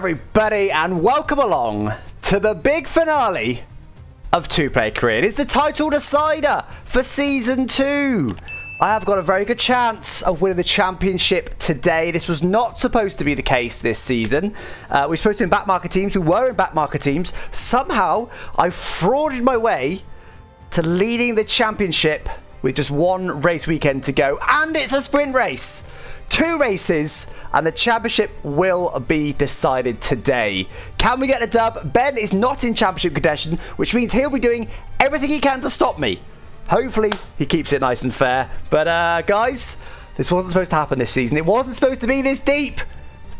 everybody, and welcome along to the big finale of Two Player Career. It is the title decider for Season 2. I have got a very good chance of winning the championship today. This was not supposed to be the case this season. Uh, we were supposed to be in backmarker teams. We were in backmarker teams. Somehow, I frauded my way to leading the championship with just one race weekend to go. And it's a sprint race. Two races, and the championship will be decided today. Can we get a dub? Ben is not in championship contention, which means he'll be doing everything he can to stop me. Hopefully, he keeps it nice and fair. But, uh, guys, this wasn't supposed to happen this season. It wasn't supposed to be this deep.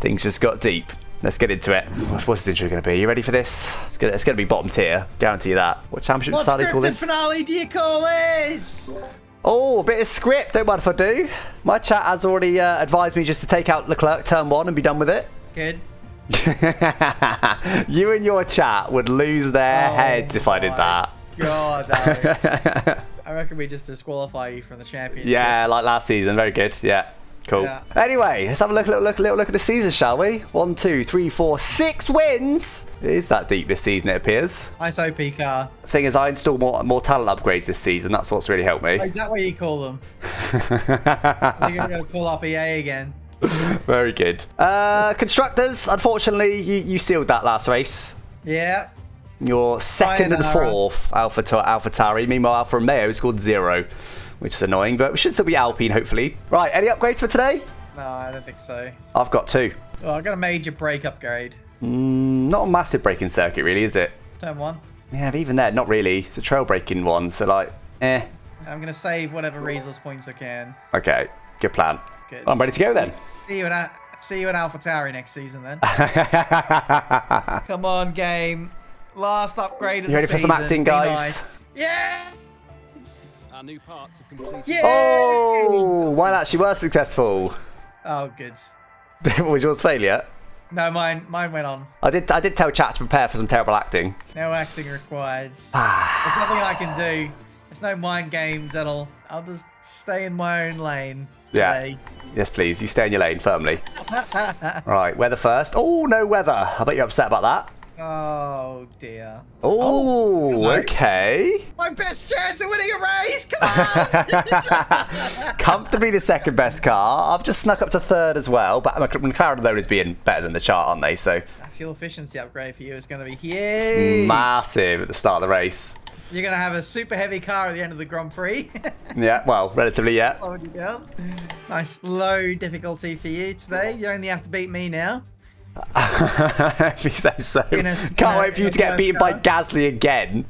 Things just got deep. Let's get into it. What's, what's this intro going to be? You ready for this? It's going to be bottom tier. Guarantee you that. What championship What style do you call scripted this? finale do you call this? Oh, a bit of script. Don't mind if I do. My chat has already uh, advised me just to take out Leclerc turn one and be done with it. Good. you and your chat would lose their Oh heads if I did that. God. I reckon we just disqualify you from the championship. yeah, like last season. Very good. Yeah. Cool. Yeah. Anyway, let's have a look, little look, little look at the season, shall we? One, two, three, four, six wins. It is that deep this season, it appears. Nice OP car. Thing is, I installed more, more talent upgrades this season. That's what's really helped me. Oh, is that what you call them? They're going to call up EA again. Very good. Uh, constructors, unfortunately, you, you sealed that last race. Yeah. Your second and fourth Alpha Alpha Tauri. Meanwhile, Alfa Romeo scored zero, which is annoying, but we should still be Alpine, hopefully. Right, any upgrades for today? No, I don't think so. I've got two. Oh, I got a major brake upgrade. Mm, not a massive braking circuit, really, is it? Turn one. Yeah, but even there, not really. It's a trail braking one, so like, eh. I'm going to save whatever resource points I can. Okay, good plan. Good. I'm ready to go then. See you in, Al- see you in Alpha Tauri next season then. Come on, game. Last upgrade of You ready for some acting, guys? nice. Yeah. Our new parts have completed. Yeah. oh, mine actually were successful. Oh, good. was yours failure? No, mine mine went on. I did. I did tell chat to prepare for some terrible acting. No acting required. Ah. There's nothing I can do. There's no mind games at all. I'll just stay in my own lane. Yeah. Yes, please. You stay in your lane firmly. right, weather first. Oh, no weather. I bet you're upset about that. Oh dear. Oh, hello. okay. My best chance of winning a race. Come on. Comfortably the second best car. I've just snuck up to third as well, but McLaren alone is being better than the chart, aren't they? So That fuel efficiency upgrade for you is going to be huge. massive at the start of the race. You're going to have a super heavy car at the end of the Grand Prix. Yeah, well, relatively, yeah. Down. Nice low difficulty for you today. You only have to beat me now. If you say so. Can't wait for you to get beaten by car. Gasly again.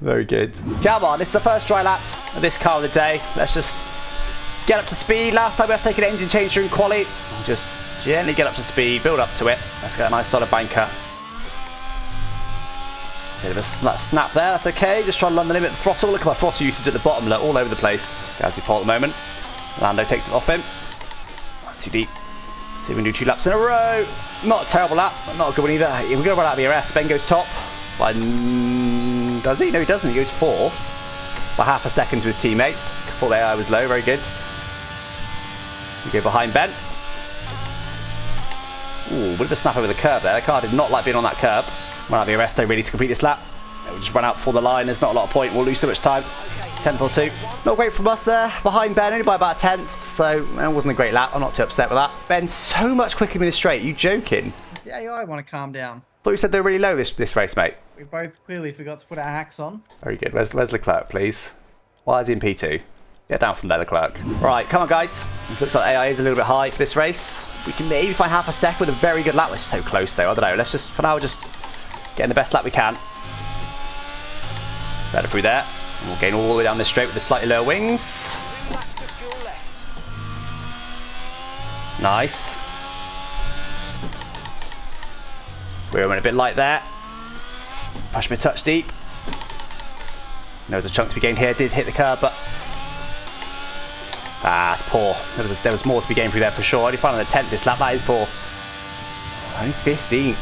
Very good. Come on, this is the first dry lap of this car of the day. Let's just get up to speed. Last time we had to take an engine change during quali. Just gently get up to speed, build up to it. Let's get a nice solid banker. Bit of a sna- snap there, that's okay. Just try to run the limit the throttle. Look at my throttle usage at the bottom, look, all over the place. Gasly Paul at the moment. Lando takes it off him. That's too deep. See if we can do two laps in a row. Not a terrible lap, but not a good one either. We're going to run out of ERS. Ben goes top. Mm, does he? No, he doesn't. He goes fourth. By half a second to his teammate. Thought the AI was low. Very good. We go behind Ben. Ooh, bit of a snap over the curb there. The car did not like being on that curb. Run out of ERS though, really, to complete this lap. We'll just run out for the line. There's not a lot of point. We'll lose so much time. 10th or 2. Not great from us there. Behind Ben, only by about a 10th. So it wasn't a great lap. I'm not too upset with that. Ben, so much quicker in the straight. you joking? Does the AI want to calm down? thought you said they were really low this, this race, mate. We both clearly forgot to put our hacks on. Very good. Where's, where's Leclerc, please? Why is he in P2? Get down from there, Leclerc. Right, come on, guys. It looks like AI is a little bit high for this race. We can maybe find half a sec with a very good lap. We're so close, though. I don't know. Let's just, for now, just get in the best lap we can. Better through there. We'll gain all the way down this straight with the slightly lower wings. Nice. We're a bit light there. Push me touch deep. There was a chunk to be gained here. Did hit the curb, but ah, it's poor. There was a, there was more to be gained through there for sure. Only the tenth this lap. That is poor. Only 15.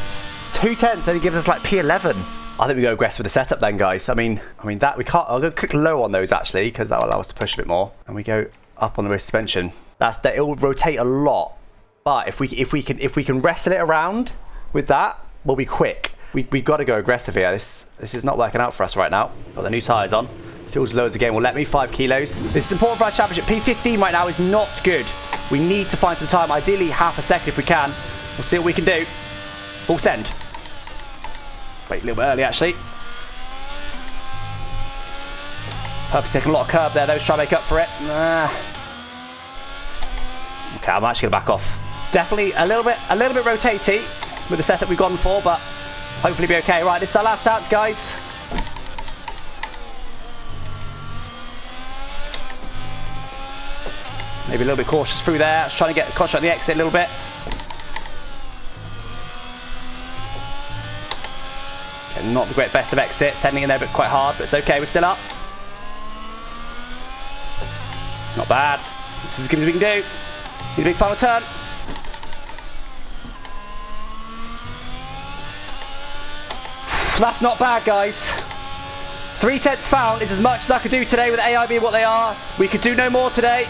Two tenths only gives us like P11. I think we go aggressive with the setup then, guys. I mean, I mean that we can't. I'll go click low on those actually because that will allow us to push a bit more. And we go up on the rear suspension. That's that. It will rotate a lot. But if we if we can if we can wrestle it around with that, we'll be quick. We, we've got to go aggressive here. This, this is not working out for us right now. Got the new tyres on. Feels loads again. Will let me 5 kilos. This is important for our championship. P15 right now is not good. We need to find some time. Ideally, half a second if we can. We'll see what we can do. Full send. Wait, a little bit early, actually. Purpose taking a lot of curb there, to try to make up for it. Nah. Okay, I'm actually gonna back off. Definitely a little bit, a little bit rotatey with the setup we've gone for, but hopefully be okay. Right, this is our last chance, guys. Maybe a little bit cautious through there. Just trying to get cautious on the exit a little bit. Okay, not the great best of exit. Sending in there, but quite hard. But it's okay. We're still up. Not bad. This is as good as we can do. A big final turn. That's not bad, guys. Three tenths found is as much as I could do today with AI being what they are. We could do no more today.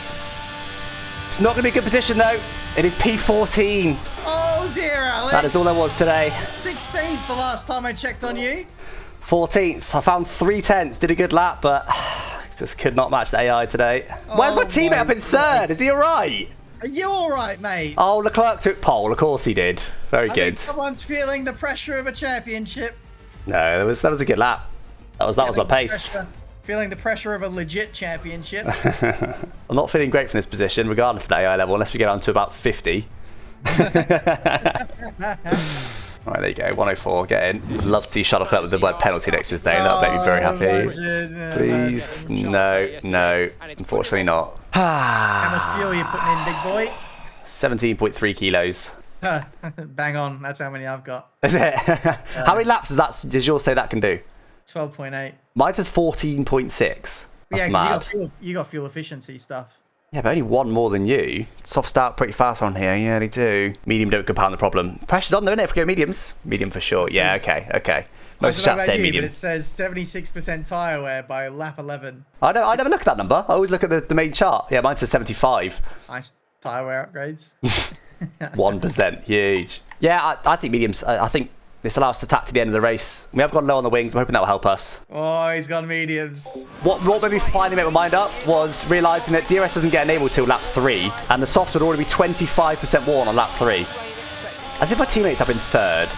It's not going to be a good position, though. It is P14. Oh dear, Alex. That is all there was today. 16th the last time I checked on you. 14th. I found three tenths. Did a good lap, but just could not match the AI today. Oh, Where's my Oh teammate up in third? Is he all right? Are you all right, mate? Oh, Leclerc took pole. Of course he did. Very I good. someone's feeling the pressure of a championship. No, that was that was a good lap. That was that was my pace. pressure- Feeling the pressure of a legit championship. I'm not feeling great from this position, regardless of the AI level, unless we get on to about 50. Right, there you go. 104. Get in. Love to see Charles Leclerc with the word penalty next to his name. That would make me very happy. Please, no, no. Unfortunately not. How much fuel are you putting in, big boy? 17.3 kilos. Bang on. That's how many I've got. Is it? How many uh, laps does that? Does yours say that can do? 12.8. Mine says 14.6. Yeah, Yeah, 'cause you got, fuel, you got fuel efficiency stuff. Yeah, but only one more than you. Soft start pretty fast on here. Yeah, they do. Medium don't compound the problem. Pressure's on though, isn't it? If we go mediums. Medium for sure. Yeah, okay, okay. Most chats say medium. But it says 76% tyre wear by lap 11. I don't. I never look at that number. I always look at the, the main chart. Yeah, mine says 75. Nice tyre wear upgrades. One percent, huge. Yeah, I, I think mediums. I, I think this allows us to attack to the end of the race. We have gone low on the wings. I'm hoping that will help us. oh, he's gone mediums. What, what made me finally make my mind up was realizing that DRS doesn't get enabled till lap three, and the softs would already be 25% worn on lap three. As if my teammates have been third.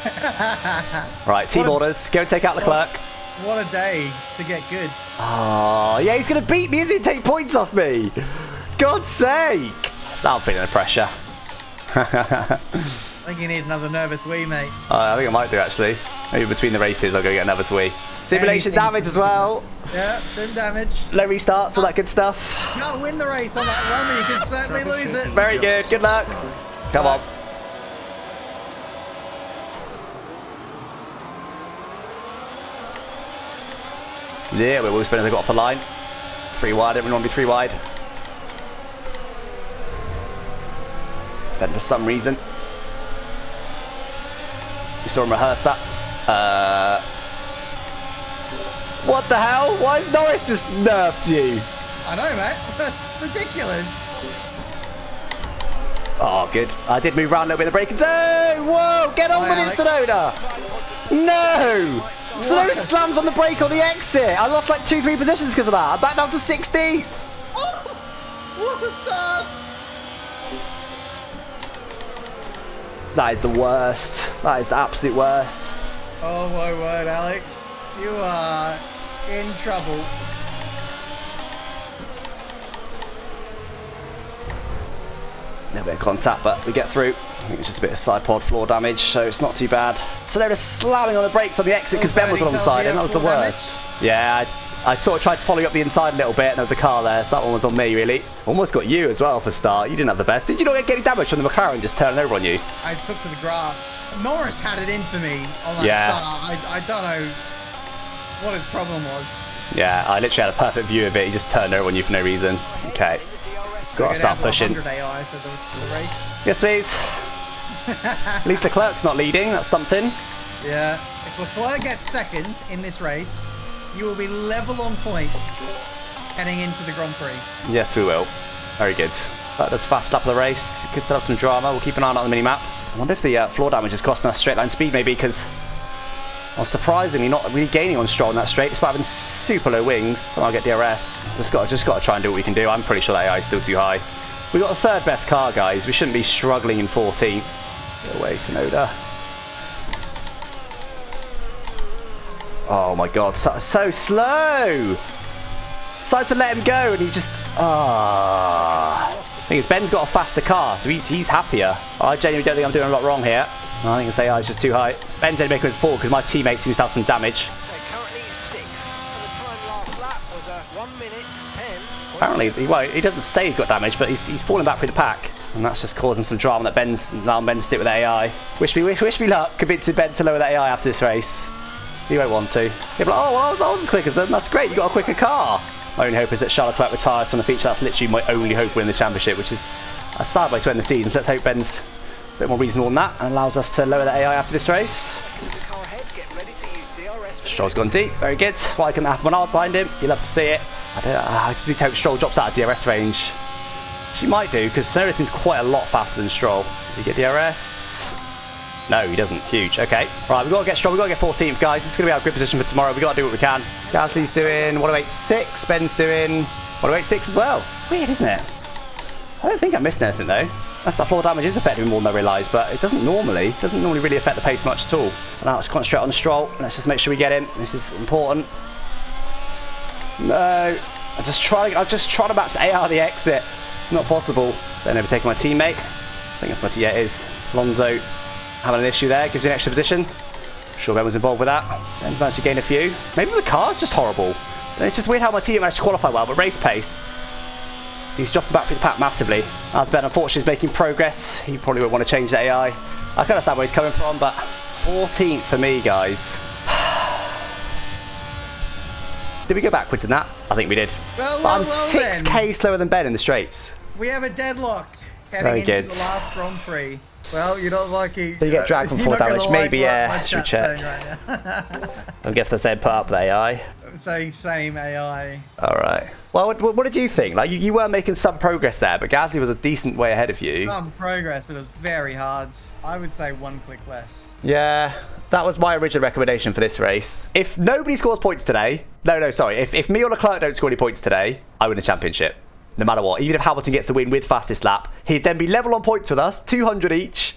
right, team What a- orders. Go take out Leclerc. What a day to get good. Oh, yeah, he's going to beat me, isn't he? Take points off me. God's sake. I'm feeling the pressure. I think you need another nervous wee, mate. Uh, I think I might do actually. Maybe between the races I'll go get another wee. Simulation Anything damage as well. Yeah, sim damage. Low restarts, all that good stuff. Can't win the race on that run, but you can certainly lose it. Very good. Good luck. Come on. Yeah, we're all spinning. They got off the line. Three wide. Everyone want to be three wide. Then for some reason, we saw him rehearse that. Uh, what the hell? Why has Norris just nerfed you? I know, mate. That's ridiculous. Oh, good. I did move around a little bit of the break and say, whoa, get on Hi, with it, Tsunoda. No. Tsunoda slams on the brake on the exit. I lost like two, three positions because of that. I'm back down to 60. Oh, what a start. That is the worst. That is the absolute worst. Oh my word, Alex. You are in trouble. No bit of contact, but we get through. I think it's just a bit of side pod floor damage, so it's not too bad. Tsunoda slamming on the brakes on the exit because Ben was on the side, and that was the floor worst. Yeah, I, I sort of tried to follow you up the inside a little bit, and there was a car there, so that one was on me, really. Almost got you as well for start. You didn't have the best. Did you not get any damage from the McLaren just turning over on you? I took to the grass. Norris had it in for me on that Yeah. start. I, I don't know what his problem was. Yeah, I literally had a perfect view of it. He just turned over on you for no reason. Okay. Got to start pushing. The, the. Yes, please. At least Leclerc's not leading. That's something. Yeah. If Leclerc gets second in this race, you will be level on points heading into the Grand Prix. Yes, we will. Very good. That does fast of the race. Could still up some drama. We'll keep an eye on the mini map. I wonder if the uh, floor damage is costing us straight line speed, maybe, because I was surprisingly not really gaining on Stroll in that straight, despite having super low wings. I'll get DRS. Just got, just got to try and do what we can do. I'm pretty sure that AI is still too high. We got the third best car, guys. We shouldn't be struggling in 14th. Go away, Tsunoda. Oh my god, so, so slow! Decided to let him go and he just... Ah. thing is, Ben's got a faster car, so he's, he's happier. I genuinely don't think I'm doing a lot wrong here. I think this AI is just too high. Ben's only making his fall because my teammate seems to have some damage. They're currently sixth, and the time last lap was a 1 minute 10. Apparently, he, well, he doesn't say he's got damage, but he's, he's falling back through the pack. And that's just causing some drama that Ben's now Ben's stick with AI. Wish me, wish, wish me luck convincing Ben to lower that AI after this race. He won't want to. He'll be like, oh, well, I was, I was as quick as them. That's great. You got a quicker car. My only hope is that Charles Leclerc retires from the feature. That's literally my only hope winning the championship, which is a sad way to end the season. So let's hope Ben's a bit more reasonable than that and allows us to lower the AI after this race. Stroll's gone deep. Very good. Why can happen when I was behind him? You love to see it. I don't. Uh, I just need to hope Stroll drops out of DRS range. She might do because Tsunoda seems quite a lot faster than Stroll. Does he get DRS? No, he doesn't. Huge. Okay. Right, we've got to get strong. We've got to get 14th, guys. This is going to be our good position for tomorrow. We've got to do what we can. Gasly's doing 1086. Ben's doing 1086 as well. Weird, isn't it? I don't think I'm missing anything though. That's that floor damage is affecting me more than I realised, but it doesn't normally. Doesn't normally really affect the pace much at all. Now let's concentrate on the Stroll. Let's just make sure we get him. This is important. No. I just try. I'm just trying to match the AR the exit. It's not possible. Then overtaking my teammate. I think that's my yeah, it is. Alonso having an issue there. Gives you an extra position. Sure, Ben was involved with that. Ben's managed to gain a few. Maybe the car's just horrible. It's just weird how my team managed to qualify well, but race pace. He's dropping back through the pack massively. As Ben unfortunately is making progress, he probably would want to change the AI. I can understand where he's coming from, but 14th for me, guys. Did we go backwards in that? I think we did. Well, But I'm well, well 6k then. slower than Ben in the straights. We have a deadlock heading Very into good. the last Grand Prix. Well, you're not lucky. So you get dragged from You're full damage. Maybe, yeah, should check. Right. I guess they said put up the AI. Saying same AI. All right. Well, what, what did you think? Like, you, you were making some progress there, but Gasly was a decent way ahead of you. Some progress, but it was very hard. I would say one click less. Yeah, that was my original recommendation for this race. If nobody scores points today, no, no, sorry. If, if me or Leclerc don't score any points today, I win the championship. No matter what. Even if Hamilton gets the win with fastest lap, he'd then be level on points with us, 200 each.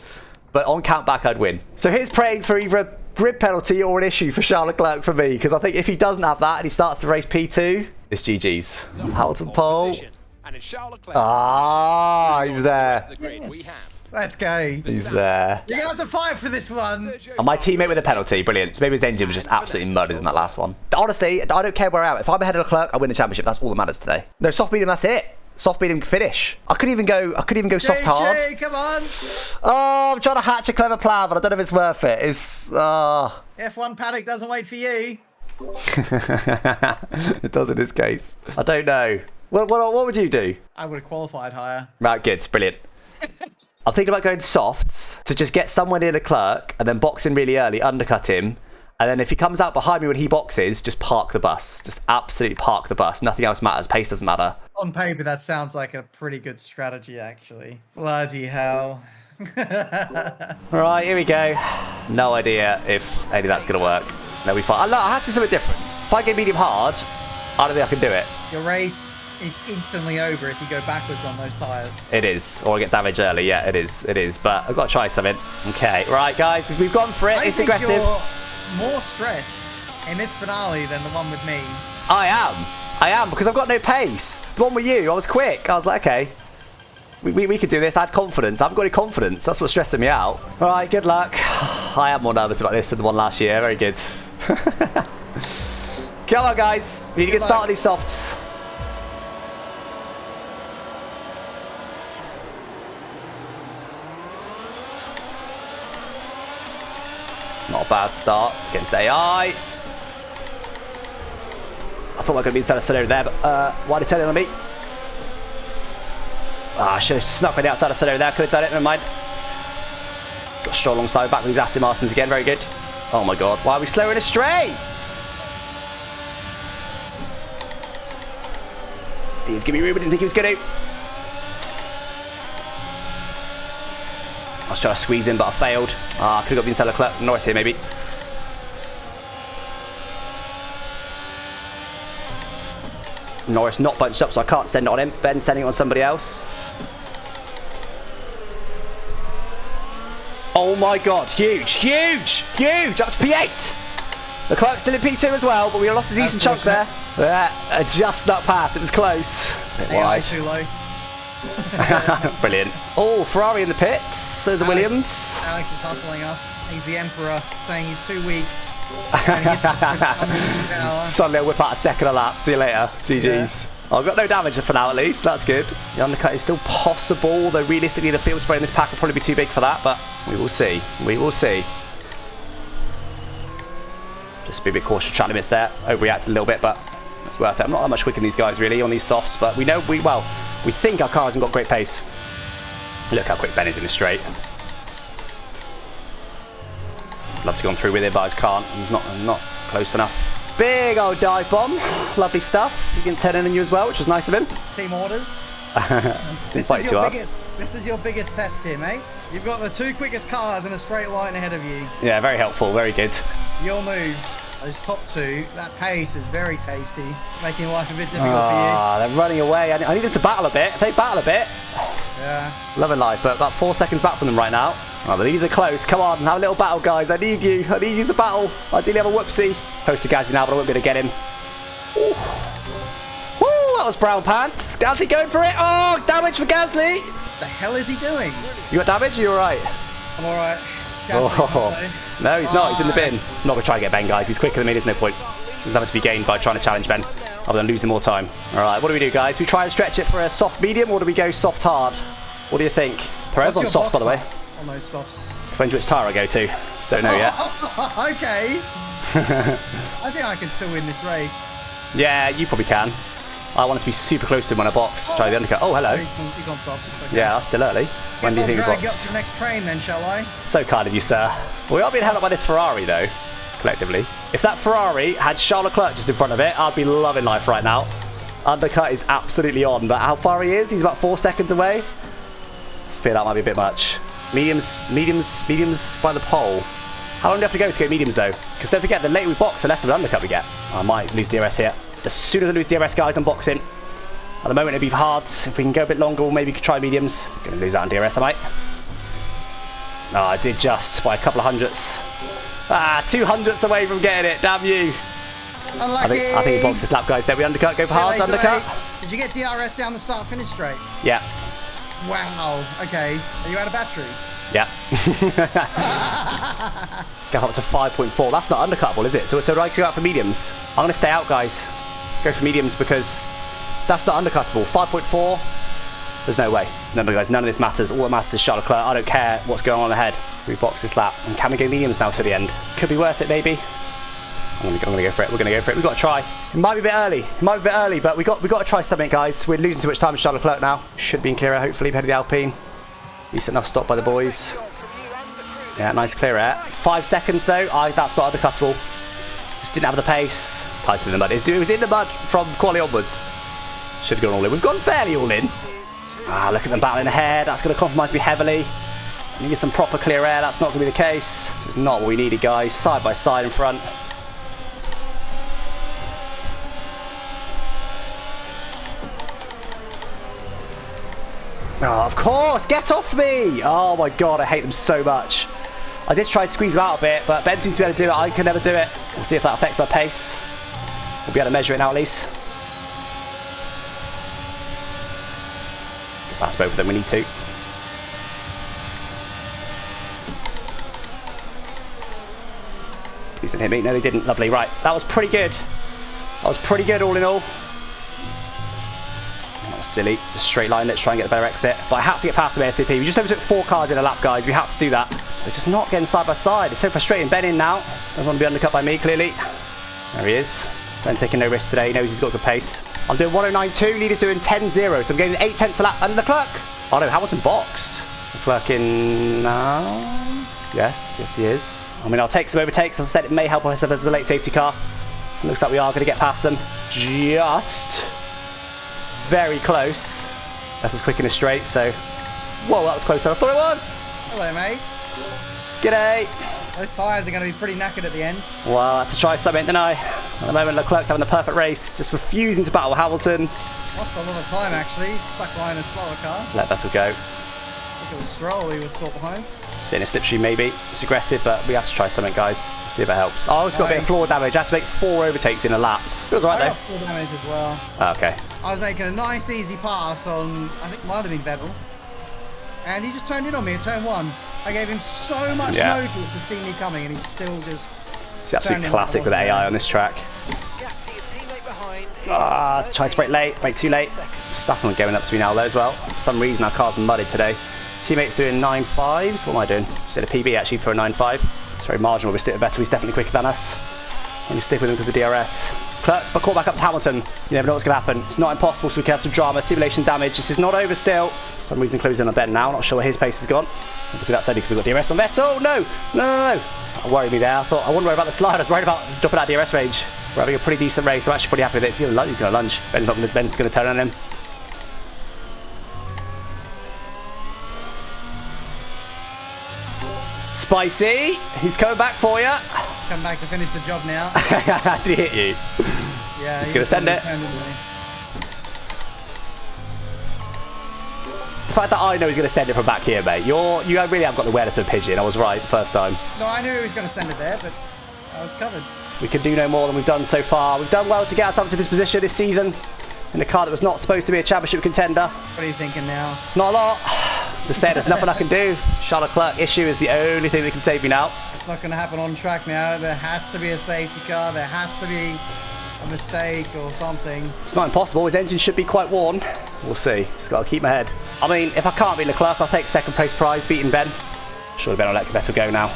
But on countback, I'd win. So here's praying for either a grid penalty or an issue for Charles Leclerc for me, because I think if he doesn't have that and he starts the race P2, it's GG's. Hamilton pole. And it's Charles Ah, he's there. The grid we have. Let's go. He's there. You're gonna have to fight for this one. And my teammate with a penalty, brilliant. So maybe his engine was just absolutely murdered in that last one. Honestly, I don't care where I am. If I'm ahead of Leclerc, I win the championship. That's all that matters today. No, soft medium, that's it. Soft medium finish. I could even go. I could even go soft hard. JJ, come on. Oh, I'm trying to hatch a clever plan, but I don't know if it's worth it. It's uh F1 paddock doesn't wait for you. it does in this case. I don't know. What, what, what would you do? I would have qualified higher. Right, good, brilliant. I'm thinking about going softs to just get somewhere near Leclerc and then box in really early, undercut him. And then if he comes out behind me when he boxes, just park the bus. Just absolutely park the bus. Nothing else matters. Pace doesn't matter. On paper, that sounds like a pretty good strategy, actually. Bloody hell. Right, here we go. No idea if any of that's going to work. No, we fine. Look, I have to do something different. If I get medium hard, I don't think I can do it. Your race is instantly over if you go backwards on those tyres. It is. Or I get damaged early. Yeah, it is. It is. But I've got to try something. Okay. Right, guys. We've, gone for it. I it's think aggressive. you're more stressed in this finale than the one with me. I am. I am because I've got no pace. The one with you, I was quick. I was like, okay, we, we, we could do this. I had confidence. I haven't got any confidence. That's what's stressing me out. All right, good luck. I am more nervous about this than the one last year. Very good. Come on, guys. We need to get started on these softs. Not a bad start against AI. I thought we were going to be inside of Tsunoda there, but uh, why did it turn on me? Ah, I should have snuck by the outside of Tsunoda there. Could have done it. Never mind. Got Stroll alongside back with these Aston Martins again. Very good. Oh my god. Why are we slowing astray? He's giving me room. I didn't think he was going to. Was trying to squeeze in, but I failed. Ah, could have got Vincenzo Leclerc. Norris here, maybe. Norris not bunched up, so I can't send it on him. Ben sending it on somebody else. Oh my god, huge, huge, huge, up to P8. Leclerc's still in P2 as well, but we lost a decent chunk there. Yeah, uh, just that pass, it was close. Bit wide. Brilliant. Oh, Ferrari in the pits. There's a Alex. Williams. Alex is hustling us. He's the emperor, saying he's too weak. And he hits us with unlimited power. Suddenly I'll whip out a second a lap. See you later. GG's. I've got no damage for now at least. That's good. The undercut is still possible, though realistically the field spray in this pack will probably be too big for that, but we will see. We will see. Just be a bit cautious of track limits there. Overreacted a little bit, but it's worth it. I'm not that much quicker than these guys really on these softs, but we know we well, we think our car hasn't got great pace. Look how quick Ben is in the straight. Love to go on through with it, but I just can't. I'm not, I'm not close enough. Big old dive bomb. Lovely stuff. You can turn in on you as well, which was nice of him. Team orders. This is, too your hard. biggest, this is your biggest test here, mate. You've got the two quickest cars in a straight line ahead of you. Yeah, very helpful. Very good. You'll move. Those top two, that pace is very tasty, making life a bit difficult for you. Ah, they're running away. I I need them to battle a bit. If they battle a bit. Yeah. loving life, but about four seconds back from them right now. Oh, but these are close. Come on, have a little battle, guys. I need you. I need you to battle. Ideally, have a whoopsie. Close to Gazzy now, but I won't be able to get him. Ooh. Woo, that was brown pants. Gazzy going for it. Oh, damage for Gasly. What the hell is he doing? You got damage? You're right. I'm alright. Oh. No, he's not. He's in the bin. I'm not going to try and get Ben, guys. He's quicker than me. There's no point. There's nothing to be gained by trying to challenge Ben, other than losing more time. All right, what do we do, guys? We try and stretch it for a soft medium, or do we go soft hard? What do you think? Perez on soft, by the way. On those softs. Depends which tire I go to. Don't know yet. okay. I think I can still win this race. Yeah, you probably can. I wanted to be super close to him when I box. Try the undercut. Oh, hello. He's on. Okay. Yeah, that's still early. When do you think drag you up to the next train then, shall I? So kind of you, sir. We are being held up by this Ferrari, though, collectively. If that Ferrari had Charles Leclerc just in front of it, I'd be loving life right now. Undercut is absolutely on, but how far he is? He's about four seconds away. I Feel that might be a bit much. Mediums, mediums, mediums by the pole. How long do you have to go to get mediums, though? Because don't forget, the later we box, the less of an undercut we get. I might lose DRS here. As soon as I lose DRS, guys, I'm boxing. At the moment, it'd be for hards. If we can go a bit longer, we'll maybe try mediums. Gonna lose out on DRS, I might. No, I did just by a couple of hundredths. Ah, two hundredths away from getting it. Damn you. I Unlucky. think I think he boxed this lap, guys. Don't we undercut? Go for hards, undercut. Did you get DRS down the start finish straight? Yeah, Wow. Okay. Are you out of battery? yeah. go up to 5.4. That's not undercutable, is it? So, so do I go out for mediums? I'm gonna stay out, guys. Go for mediums because that's not undercuttable. 5.4. There's no way. Remember, guys, none of this matters. All that matters is Charles Leclerc. I don't care what's going on ahead. We box this lap. And can we go mediums now to the end? Could be worth it, maybe. I'm gonna, I'm gonna go for it. We're gonna go for it. We've got to try. It might be a bit early. It might be a bit early, but we got we got to try something, guys. We're losing too much time with Charles Leclerc now. Should be in clear air, hopefully, ahead of the Alpine. Decent enough stop by the boys. Yeah, nice clear air. Five seconds though. I that's not undercuttable. Just didn't have the pace. Tight in the mud. It was- in the mud from quality onwards. Should have gone all in. We've gone fairly all in. Ah, look at them battling ahead. That's going to compromise me heavily. We Need some proper clear air. That's not going to be the case. It's not what we needed, guys. Side by side in front. Oh, of course! Get off me! Oh my god, I hate them so much. I did try to squeeze them out a bit, but Ben seems to be able to do it. I can never do it. We'll see if that affects my pace. We'll be able to measure it now at least. Past both of them, we need to. Please didn't hit me. No, they didn't. Lovely. Right, that was pretty good. That was pretty good all in all. That was silly. Just straight line. Let's try and get a better exit. But I had to get past them ASAP. We just overtook four cars in a lap, guys. We had to do that. They're just not getting side by side. It's so frustrating. Ben in now. Doesn't want to be undercut by me, clearly. There he is. Ben taking no risks today. He knows he's got good pace. I'm doing 1092. Leader's doing 10-0. So I'm getting 8 tenths a lap. And Leclerc. Oh no, Hamilton boxed. Leclerc in now. Yes, yes he is. I mean, I'll take some overtakes. As I said, it may help us if there's a late safety car. Looks like we are going to get past them. Just very close. That was quick in a straight, so... Whoa, that was closer than I thought it was! Hello, mate. G'day. Those tyres are going to be pretty knackered at the end. Well, I had to try something, didn't I? At the moment, Leclerc's having the perfect race, just refusing to battle Hamilton. Lost a lot of time, actually. Stuck behind a slower car. Let Vettel go. I think it was Stroll who was caught behind. Sitting a slipstream maybe. It's aggressive, but we have to try something, guys. See if it helps. Oh, it's got a bit of floor damage. I had to make four overtakes in a lap. It was I alright got full damage as well. Oh, okay. I was making a nice, easy pass on, I think, might have been Vettel. And he just turned in on me at turn one. I gave him so much Yeah. notice to see me coming, and he still just. It's the absolute classic with AI there. on this track. Gap to your teammate behind. Ah, tried to brake late, brake too late. seconds. Stuff going up to me now though as well. For some reason our car's mudded today. Teammates doing 9.5s. What am I doing? Just did a PB actually for a 9.5. It's very marginal. We stick with Vettel. He's definitely quicker than us. And we stick with him because of DRS. But caught back up to Hamilton. You never know what's going to happen. It's not impossible, so we can have some drama. Simulation damage. This is not over still. For some reason closing on Ben now. Not sure where his pace has gone. Obviously that's only because we've got DRS on Vettel. No, no, no, no, no. Worried me there. I thought I wouldn't worry about the slide. I was worried about dropping out DRS range. We're having a pretty decent race. I'm actually pretty happy with it. He's going to lunge. Ben's not Ben's going to turn on him. Spicy, he's coming back for you. Come back to finish the job now. Did he hit you? Yeah, He's he gonna send it. turned into me. The fact that I know he's going to send it from back here, mate. You're, you really have got the awareness of a pigeon. I was right first time. No, I knew he was going to send it there, but I was covered. We can do no more than we've done so far. We've done well to get ourselves to this position this season in a car that was not supposed to be a championship contender. What are you thinking now? Not a lot. Just saying, there's nothing I can do. Charles Leclerc issue is the only thing that can save me now. It's not going to happen on track now. There has to be a safety car. There has to be a mistake or something. It's not impossible. His engine should be quite worn. We'll see. Just got to keep my head. I mean, if I can't beat Leclerc, I'll take second place prize, beating Ben. Surely Ben will let Vettel go now.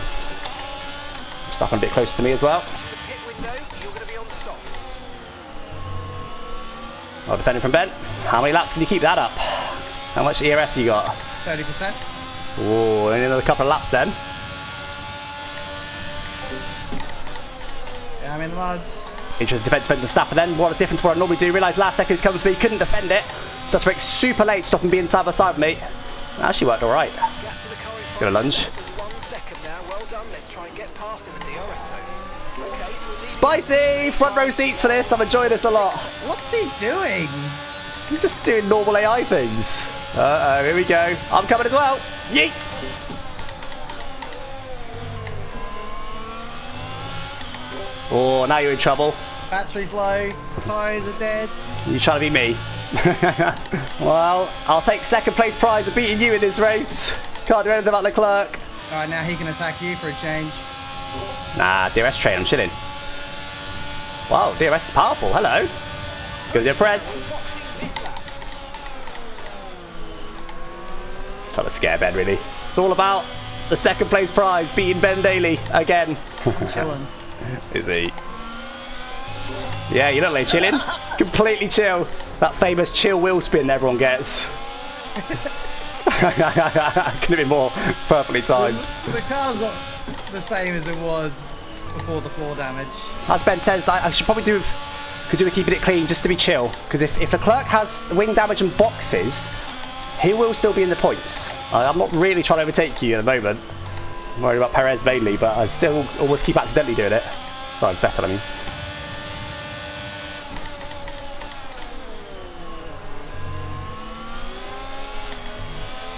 Stuck a bit closer to me as well. Pit window, you're going to be on softs. Well, defending from Ben. How many laps can you keep that up? How much ERS you got? 30%. Oh, only another couple of laps then. I'm in the mud. Interesting defense defense Verstappen then. What a difference to what I normally do. Realised last second he's coming for me, couldn't defend it. Break super late, stopping being side by side with me. Actually worked alright. Gap to the car in front. Gonna lunge. One second now. Well done. Let's try and get past him in the DRS. Okay, Spicy! Front row seats for this. I'm enjoying this a lot. What's he doing? He's just doing normal AI things. Uh oh, here we go. I'm coming as well. Yeet! Oh, now you're in trouble. Battery's low. Tyres are dead. You're trying to be me. well, I'll take second place prize of beating you in this race. Can't do anything about Leclerc. All right, now he can attack you for a change. Nah, DRS train, I'm chilling. Wow, DRS is powerful. Hello. Go to Perez. boxing this lap. Just trying to scare Ben, really. It's all about the second place prize, beating Ben Daly again. I'm chilling. Is he? Yeah, you don't like chilling. Completely chill. That famous chill wheel spin everyone gets. Couldn't have been more perfectly timed. the car's not the same as it was before the floor damage. As Ben says, I, I should probably do could do with keeping it clean just to be chill. Because if, if Leclerc has wing damage and boxes, he will still be in the points. I, I'm not really trying to overtake you at the moment. I'm worried about Perez mainly, but I still always keep accidentally doing it. Sorry, Vettel, I mean.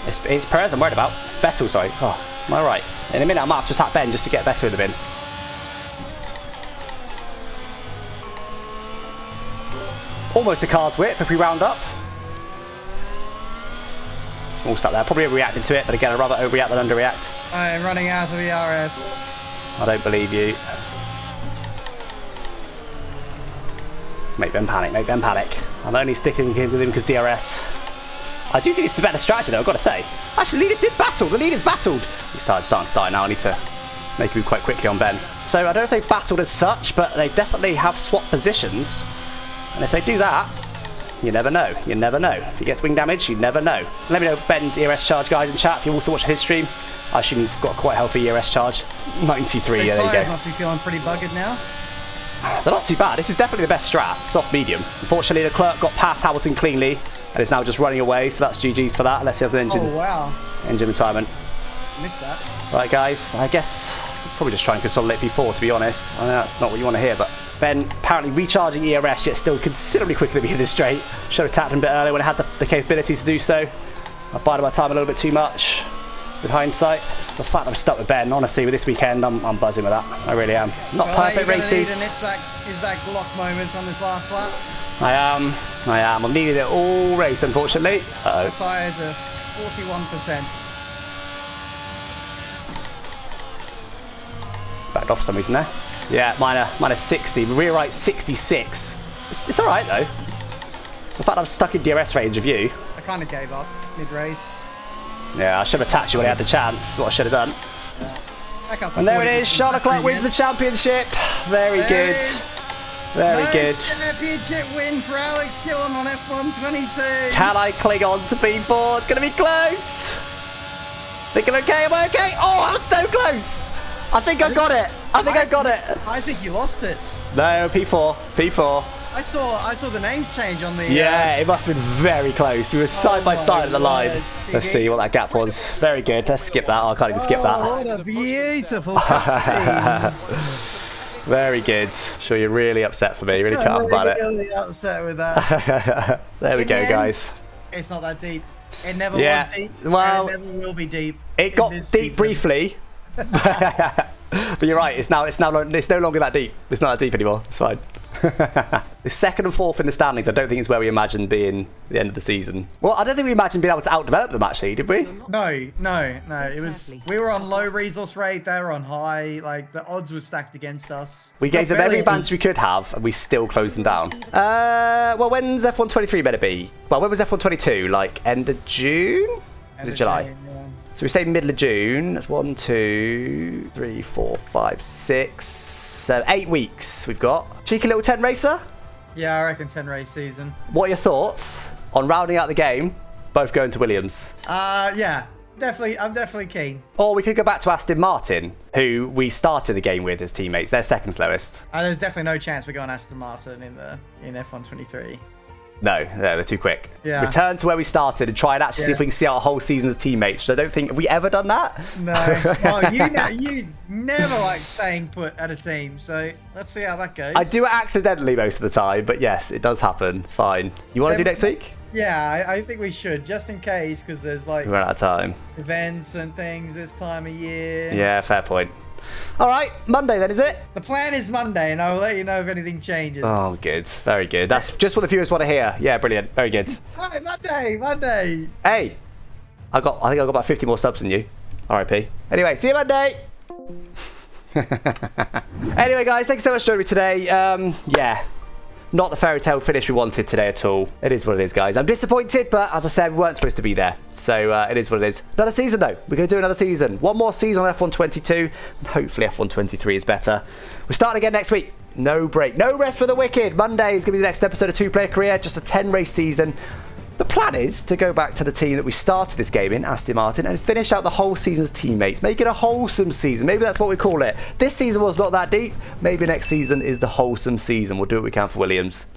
It's, it's Perez I'm worried about. Vettel, sorry. Oh, am I right? In a minute, I might have to attack Ben just to get Vettel in the bin. Almost a car's width if we round up. Small step there. Probably reacting to it, but again, I'd rather overreact than underreact. I'm running out of ERS. I don't believe you. Make them panic, make them panic. I'm only sticking with him because DRS. I do think it's the better strategy though, I've got to say. Actually, the leaders did battle, the leaders battled. He started starting to start now, I need to make him quite quickly on Ben. So I don't know if they've battled as such, but they definitely have swapped positions. And if they do that, you never know. You never know. If he gets wing damage, you never know. Let me know Ben's ERS charge, guys, in chat. If you also watch his stream, I assume he's got quite a healthy ERS charge. 93, These yeah, there you go. must be feeling pretty buggered now. They're not too bad. This is definitely the best strat, soft medium. Unfortunately, Leclerc got past Hamilton cleanly and is now just running away, so that's GG's for that, unless he has an engine, Oh wow. engine retirement. Missed that. Right, guys, I guess probably just try and consolidate P4, to be honest. I know that's not what you want to hear, but Ben apparently recharging ERS, yet still considerably quicker than me in this straight. Should have tapped him a bit earlier when I had the, the capabilities to do so. I bided my time a little bit too much with hindsight. The fact I'm stuck with Ben, honestly, with this weekend, I'm, I'm buzzing with that. I really am. Not Well, perfect races. It's that, is that Glock moment on this last lap. I am. I am. I'm needing it all race, unfortunately. Uh-oh. Tyres are 41%. Backed off for some reason there. Yeah, mine are, 60. Rear right 66. It's, it's alright though. The fact I'm stuck in DRS range of you. I kind of gave up mid-race. Yeah, I should have attacked you when I had the chance. What I should have done. To And there it is. Charles Leclerc wins the championship. Very There good. Very No good. Championship win for Alex Gillen on F122. Can I cling on to P4? It's going to be close. Thinking okay, am I okay? Oh, I was so close. I think I got it. I think I got it. I think you lost it. No, P4. P4. I saw I saw the names change on the. uh, Yeah, it must have been very close. We were side by side at the line. word. Let's see what that gap was. Very good. Let's skip that. Oh, I can't even skip that. Oh, what a beautiful. Very good. Sure, you're really upset for me. Really cut up about it. Really upset with that. there we In go, the end, guys. It's not that deep. It never Yeah, was deep. well, and it never will be deep. It got deep season. briefly. But you're right. It's now. It's now. It's no longer that deep. It's not that deep anymore. It's fine. the second and fourth in the standings. I don't think is where we imagined being at the end of the season. Well, I don't think we imagined being able to outdevelop them. Actually, did we? No, no, no. It was we were on low resource rate. They were on high. Like the odds were stacked against us. We gave Not them every very- advantage we could have, and we still closed them down. Uh, well, when's F123 better be? Well, when was F122? Like end of June? Was End it of July? June, yeah. So we say middle of June. That's one, two, three, four, five, six, seven, eight weeks we've got. Cheeky little 10 racer. Yeah, I reckon ten race season. What are your thoughts on rounding out the game? Both going to Williams. Uh, yeah, definitely. I'm definitely keen. Or we could go back to Aston Martin, who we started the game with as teammates. They're second slowest. Uh, there's definitely no chance we're going Aston Martin in the in F123. No, no, they're too quick. Yeah. Return to where we started and try and actually see if we can see our whole season as teammates. So I don't think have we ever done that. No, well, you know, you never like staying put at a team. So let's see how that goes. I do it accidentally most of the time, but yes, it does happen. Fine. You want to do next week? Yeah, I, I think we should just in case because there's like We run out of time. events and things this time of year. Yeah, fair point. All right, Monday then, is it? The plan is Monday, and I'll let you know if anything changes. Oh, good. Very good. That's just what the viewers want to hear. Yeah, brilliant. Very good. All right, Monday, Monday. Hey, I got. I think I got about 50 more subs than you. R.I.P. Anyway, see you Monday. anyway, guys, thanks so much for joining me today. Um, yeah, not the fairy tale finish we wanted today at all. It is what it is, guys. I'm disappointed, but as I said, we weren't supposed to be there. So uh, it is what it is. Another season, though. We're going to do another season. One more season on F122, and hopefully F123 is better. We're starting again next week. No break. No rest for the wicked. Monday is going to be the next episode of Two Player Career. Just a 10 race season. The plan is to go back to the team that we started this game in, Aston Martin, and finish out the whole season's teammates. Make it a wholesome season. Maybe that's what we call it. This season was not that deep. Maybe next season is the wholesome season. We'll do what we can for Williams.